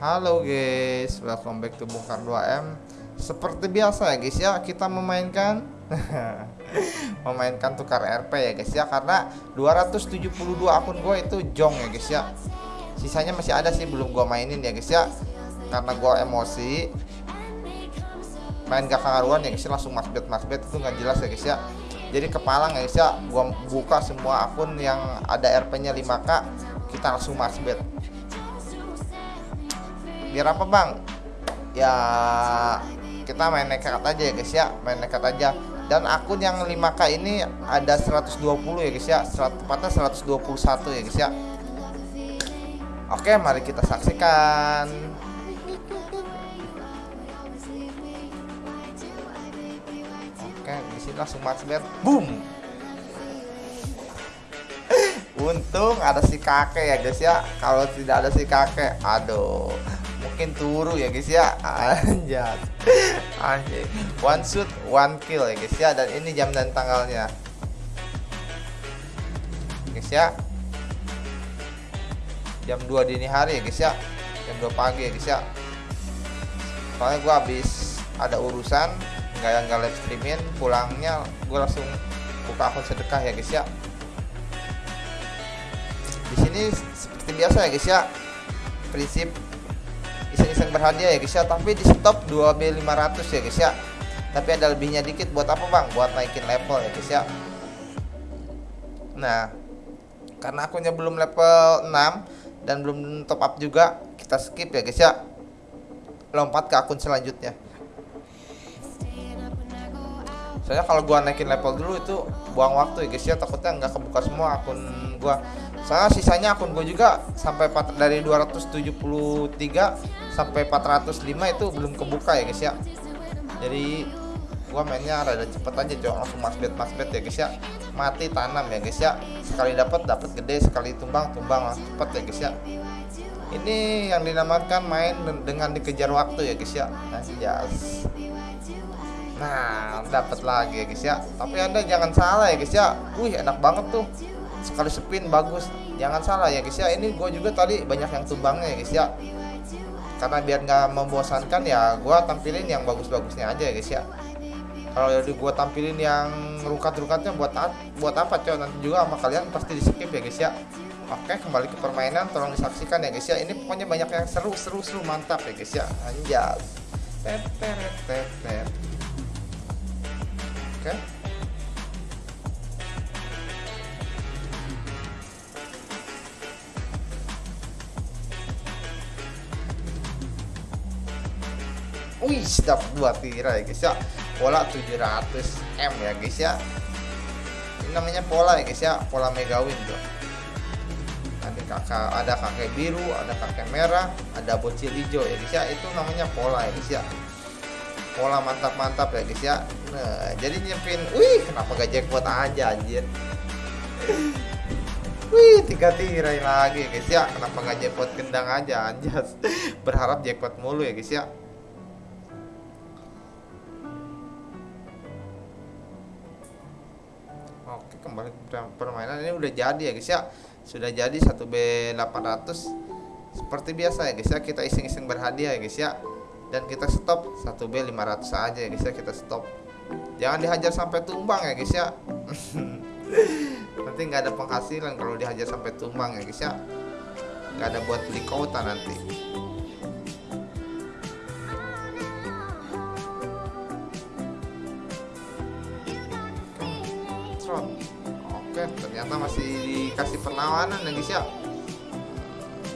Halo guys, welcome back to Bongkar 2M Seperti biasa ya guys ya, kita memainkan Memainkan tukar RP ya guys ya Karena 272 akun gue itu jong ya guys ya. Sisanya masih ada sih, belum gue mainin ya guys ya. Karena gue emosi. Main gak karuan ya guys ya, langsung masbet masbet itu nggak jelas ya guys ya. Jadi kepalang ya guys ya. Gua buka semua akun yang ada RP nya 5k kita langsung masbet biar apa bang? Ya kita main nekat aja ya guys ya. Main nekat aja. Dan akun yang 5k ini ada 120 ya guys ya. Tepatnya 121 ya guys ya. Oke mari kita saksikan. Oke di sini langsung match bet boom! Untung ada si kakek ya guys ya. Kalau tidak ada si kakek aduh mungkin turu ya guys ya. Anjat one shoot one kill ya guys ya. Dan ini jam dan tanggalnya. Guys ya. Jam 2 dini hari ya guys ya. Jam 2 pagi ya guys ya. Soalnya gua habis ada urusan nggak yang nggak live streaming pulangnya gue langsung buka akun sedekah ya guys ya. Di sini seperti biasa ya guys ya. Prinsip iseng-iseng berhadiah ya guys ya. Tapi di stop 2B 500 ya guys ya. Tapi ada lebihnya dikit. Buat apa bang? Buat naikin level ya guys ya. Nah karena akunnya belum level 6 dan belum top up juga kita skip ya guys ya. Lompat ke akun selanjutnya. Soalnya kalau gua naikin level dulu itu buang waktu ya guys ya. Takutnya nggak kebuka semua akun gua soalnya sisanya akun gua juga sampai dari 273 sampai 405 itu belum kebuka ya guys ya jadi gua mainnya rada cepet aja coba langsung masbet masbet ya guys ya mati tanam ya guys ya sekali dapat dapat gede sekali tumbang tumbang langsung cepet ya guys ya ini yang dinamakan main dengan dikejar waktu ya guys ya nah, yes. Nah, dapat lagi ya guys ya. Tapi Anda jangan salah ya guys ya. Wih, enak banget tuh. Sekali spin bagus. Jangan salah ya guys ya. Ini gue juga tadi banyak yang tumbangnya ya guys ya. Karena biar nggak membosankan ya, gue tampilin yang bagus-bagusnya aja ya guys ya. Kalau jadi gue tampilin yang rungkat-rungkatnya buat buat apa coy? Nanti juga sama kalian pasti di skip ya guys ya. Oke, kembali ke permainan. Tolong disaksikan ya guys ya. Ini pokoknya banyak yang seru, seru, seru, mantap ya guys ya. Anjas. Tet, tet, Wih, dapat dua tira ya guys ya. Pola 700 M ya guys ya. Ini namanya pola ya guys ya, pola megawin tuh. Ada kakak, ada kakek biru, ada kakek merah, ada bocil hijau ya guys ya. Itu namanya pola ya guys ya pola mantap-mantap ya guys ya nah jadi nyepin wih kenapa gak jackpot aja anjir wih tiga tirai lagi guys ya kenapa gak jackpot gendang aja anjas berharap jackpot mulu ya guys ya permainan ini udah jadi ya guys ya. Sudah jadi 1B 800 seperti biasa ya guys ya. Kita iseng-iseng berhadiah ya guys ya. Dan kita stop 1B 500 aja ya guys ya. Kita stop. Jangan dihajar sampai tumbang ya guys ya. Nanti nggak ada penghasilan kalau dihajar sampai tumbang ya guys ya. Nggak ada buat beli kota nanti oke ternyata masih dikasih perlawanan ya guys ya.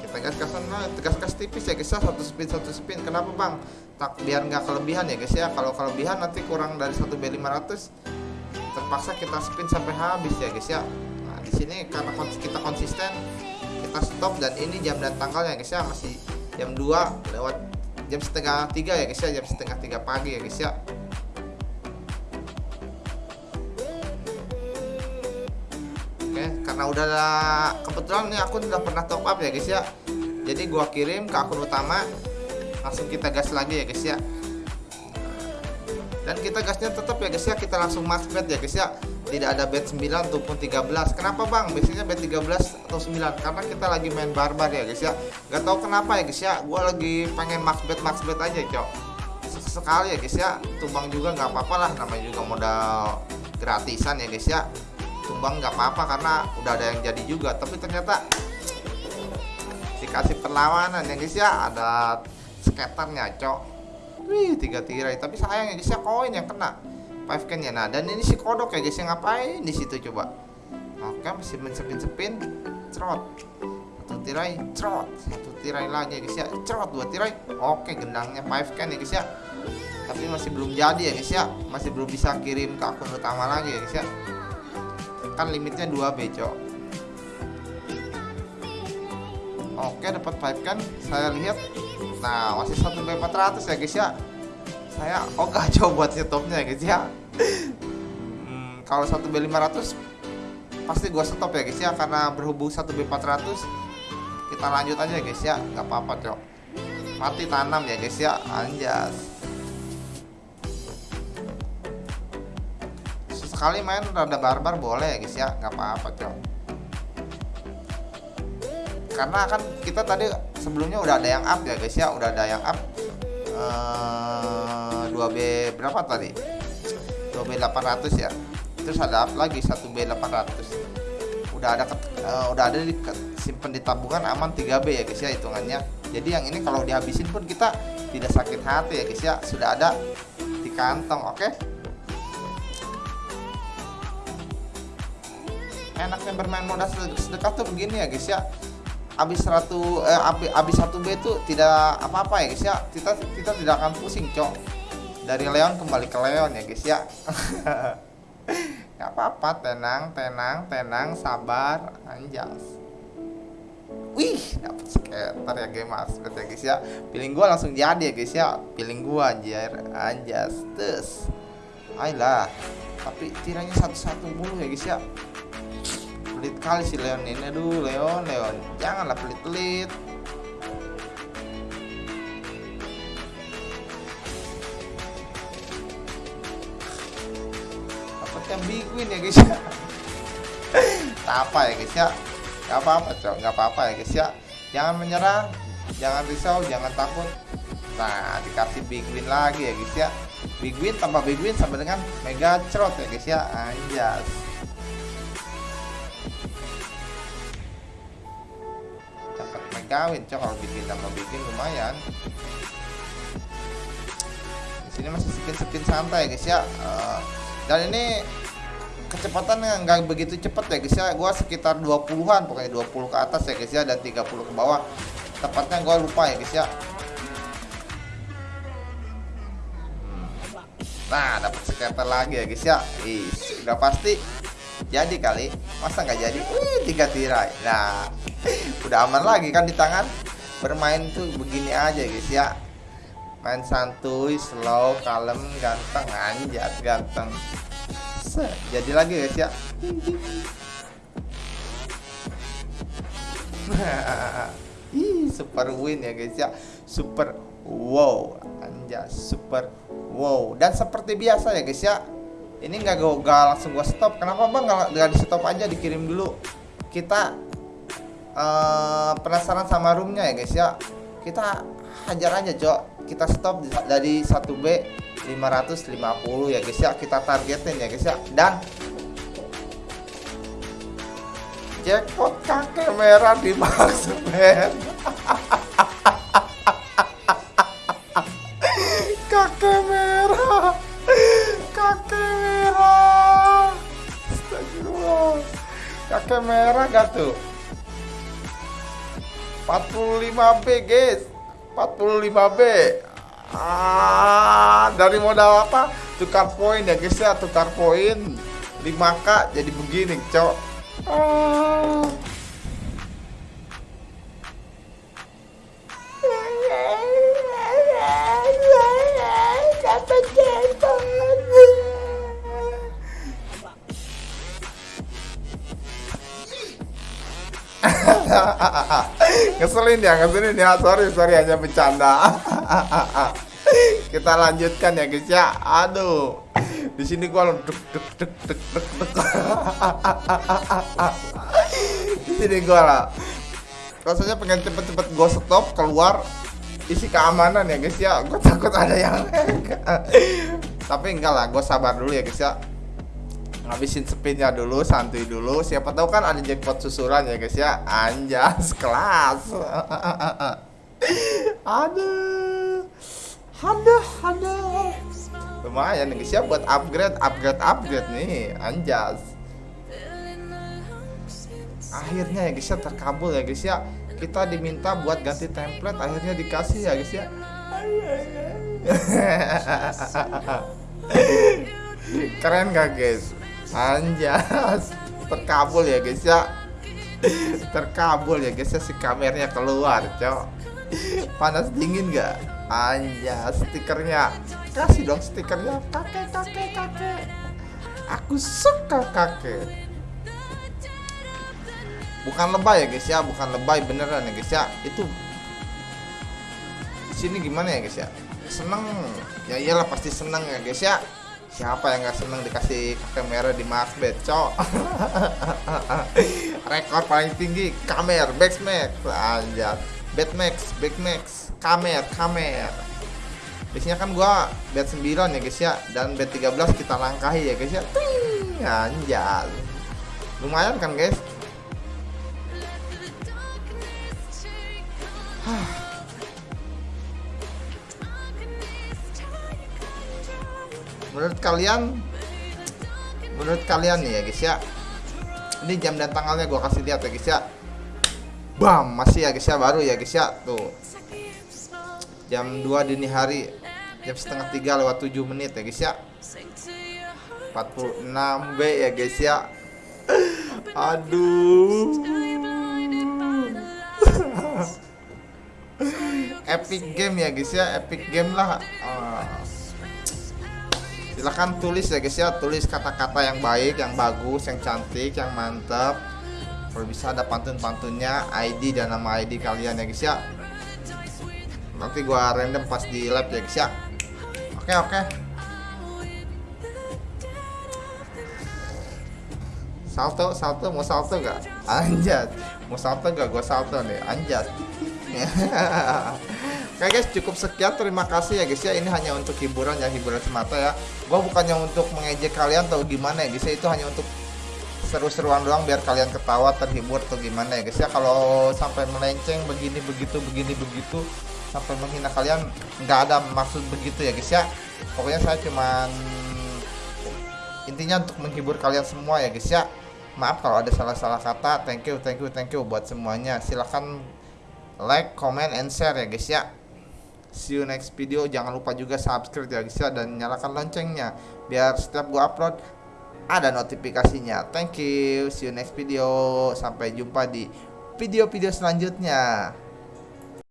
Kita gas-gasan gas-gas tipis ya guys ya. Satu spin satu spin. Kenapa bang? Tak biar nggak kelebihan ya guys ya. Kalau kelebihan nanti kurang dari 1 B 500 terpaksa kita spin sampai habis ya guys ya. Nah di sini karena kita konsisten kita stop dan ini jam dan tanggalnya guys ya. Masih jam 2 lewat jam setengah tiga ya guys ya. Jam setengah tiga pagi ya guys ya karena udah kebetulan nih akun udah pernah top up ya guys ya. Jadi gua kirim ke akun utama langsung kita gas lagi ya guys ya. Dan kita gasnya tetap ya guys ya, kita langsung max bet ya guys ya. tidak ada bet 9 ataupun 13 kenapa bang? Biasanya bet 13 atau 9 karena kita lagi main barbar ya guys ya. Gak tau kenapa ya guys ya. Gue lagi pengen max bet max bet aja cok. Sekali ya guys ya. Tumbang juga nggak apa-apa lah. Namanya juga modal gratisan ya guys ya tumbang nggak apa-apa karena udah ada yang jadi juga. Tapi ternyata dikasih perlawanan ya guys ya. Ada skaternya cok. Wih tiga tirai. Tapi sayang ya guys ya koin yang kena. Five can ya. Nah dan ini si kodok ya guys yang ngapain di situ coba? Oke masih mensepin sepin cerot. Satu tirai cerot. Satu tirai lagi ya guys ya. Cerot dua tirai. Oke gendangnya five can ya guys ya. Tapi masih belum jadi ya guys ya. Masih belum bisa kirim ke akun utama lagi ya guys ya kan limitnya 2 B cok oke dapat 5 kan? Saya lihat. Nah masih 1 B 400 ya guys ya. Saya oh gak buat stopnya ya guys ya. Hmm, kalau 1 B 500 pasti gua stop ya guys ya. Karena berhubung 1 B 400 kita lanjut aja guys ya. Nggak apa-apa cok. Mati tanam ya guys ya. Anjas sekali main rada barbar boleh guys ya. Nggak apa-apa cok. Karena kan kita tadi sebelumnya udah ada yang up ya guys ya. Udah ada yang up. Uh, eh, 2B berapa tadi? 2B 800 ya. Terus ada up lagi 1B 800 udah ada uh, udah ada di, simpen di tabungan aman 3B ya guys ya hitungannya. Jadi yang ini kalau dihabisin pun kita tidak sakit hati ya guys ya. Sudah ada di kantong oke? okay? Enaknya bermain modal sedekah tuh begini ya guys ya. Habis 100 eh habis 1 B itu tidak apa-apa ya guys ya. Kita kita tidak akan pusing cok. Dari Leon kembali ke Leon ya guys ya. Nggak apa-apa tenang tenang tenang sabar anjas. Wih dapat skater ya game mas ya guys ya. Pilih gua langsung jadi ya guys ya. Pilih gua anjir anjas terus ayolah tapi tiranya satu-satu mulu ya guys ya. Pelit kali si Leon ini. Aduh Leon Leon. Janganlah pelit-pelit. Yang big ya guys ya. Apa ya guys ya. Nggak apa-apa cok. Nggak apa-apa ya guys ya. Jangan menyerah jangan risau jangan takut. Nah dikasih big win lagi ya guys ya big win tambah big win sama dengan mega cerot ya guys ya. Anjas. Kawin cok. Kalau bikin tambah bikin lumayan. Di sini masih skin-skin santai guys ya. Uh, dan ini kecepatan nggak begitu cepat ya guys ya. Gua sekitar 20-an pokoknya 20 ke atas ya guys ya dan 30 ke bawah. Tepatnya gua lupa ya guys ya Nah, dapat skater lagi ya guys ya. Ih, udah pasti jadi kali. Masa nggak jadi? Wih, tiga tirai. Nah, udah aman lagi kan di tangan bermain tuh begini aja guys ya main santuy slow kalem ganteng anjat ganteng Se, jadi lagi guys ya Ih, super win ya guys ya super wow anjas super. Wow dan seperti biasa ya guys ya. Ini nggak gak langsung gua stop. Kenapa bang? Nggak di stop aja dikirim dulu. Kita uh, penasaran sama roomnya ya guys ya. Kita hajar aja cok. Kita stop dari 1B 550 ya guys ya. Kita targetin ya guys ya. Dan jackpot kakek merah di men kakek merah gak tuh 45B guys. 45B ah dari modal apa? Tukar poin ya guys ya. Tukar poin 5k jadi begini cok. Ah. ngeselin ya ngeselin ya. Sorry sorry hanya bercanda. Kita lanjutkan ya guys ya. Aduh. Di sini gua dek dek dek dek dek dek di sini gua lah. Rasanya pengen cepet-cepet gua stop keluar isi keamanan ya guys ya. Gue takut ada yang tapi enggak lah gue sabar dulu ya guys ya ngabisin spinnya dulu santuy dulu. Siapa tahu kan ada jackpot susulan ya guys ya. Anjas kelas. Aduh aduh aduh lumayan guys ya buat upgrade upgrade upgrade nih. Anjas. Akhirnya ya guys ya terkabul ya guys ya. Kita diminta buat ganti template akhirnya dikasih ya guys ya. Keren gak guys anjas. Terkabul ya guys ya. Terkabul ya guys ya si kameranya keluar cok. Panas dingin gak anjas stikernya. Kasih dong stikernya. Kakek kakek kakek. Aku suka kakek. Bukan lebay ya guys ya. Bukan lebay beneran ya guys ya. Itu sini gimana ya guys ya? Seneng. Ya iyalah pasti seneng ya guys ya siapa yang nggak seneng dikasih kakek merah di Macbeth cok? Rekor paling tinggi kamer Baxmax aja Batmax Backmax. Kamer kamer. Biasanya kan gua bet 9 ya guys ya. Dan bet 13 kita langkahi ya guys ya. Anjal lumayan kan guys menurut kalian menurut kalian nih ya guys ya. Ini jam dan tanggalnya gua kasih lihat ya guys ya. Bam masih ya guys ya. Baru ya guys ya. Tuh. Jam 2 dini hari jam setengah tiga lewat 7 menit ya guys ya. 46 B ya guys ya. Aduh. Epic game ya guys ya. Epic game lah. Uh, silahkan tulis ya guys ya. Tulis kata-kata yang baik yang bagus yang cantik yang mantap kalau bisa ada pantun-pantunnya ID dan nama ID kalian ya guys ya. Nanti gua random pas di lab ya guys ya. Oke oke. Salto salto mau salto gak anjat. Mau salto gak gua salto nih. Anjat Oke guys cukup sekian. Terima kasih ya guys ya. Ini hanya untuk hiburan ya hiburan semata ya. Gua bukannya untuk mengejek kalian atau gimana ya guys ya. Itu hanya untuk seru-seruan doang biar kalian ketawa terhibur atau gimana ya guys ya. Kalau sampai melenceng begini begitu begini begitu sampai menghina kalian nggak ada maksud begitu ya guys ya. Pokoknya saya cuman intinya untuk menghibur kalian semua ya guys ya. Maaf kalau ada salah-salah kata. Thank you thank you thank you buat semuanya. Silahkan like comment and share ya guys ya see you next video. Jangan lupa juga subscribe ya guys ya dan nyalakan loncengnya biar setiap gua upload ada notifikasinya. Thank you. See you next video. Sampai jumpa di video-video selanjutnya